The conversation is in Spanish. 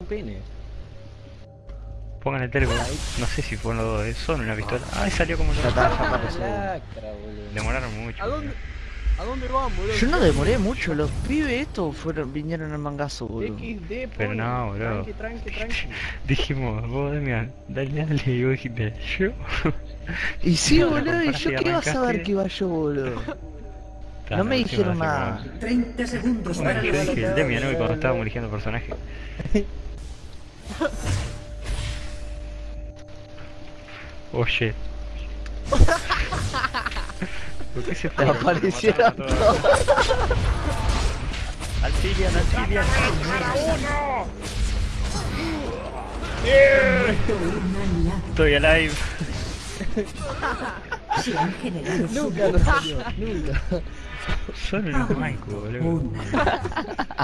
un pene. Pongan el teléfono. No sé si fueron los dos, eh, son una pistola. Ay, salió como Ya lo está, ya apareció. Demoraron mucho. ¿A dónde, ¿A dónde van, boludo? Yo no demoré mucho, los pibes estos fueron, vinieron al mangazo, boludo. XD, Pero no, boludo. Tranqui, tranqui, tranqui. Dijimos, vos Damián, dale, dale, y vos dijiste, yo. Y sí, boludo, y yo qué vas a ver que iba yo, boludo. Ta, No me dijeron nada. hacemos- 30 segundos para el dije el Demian hoy cuando estábamos eligiendo personaje. Oh shit. ¿Por qué se fueron? Aparecieron Mataron a todos. Alcilian, Alcilian. Estoy alive. Se han generado Nunca nos salió, nunca. Solo los Maico, boludo. una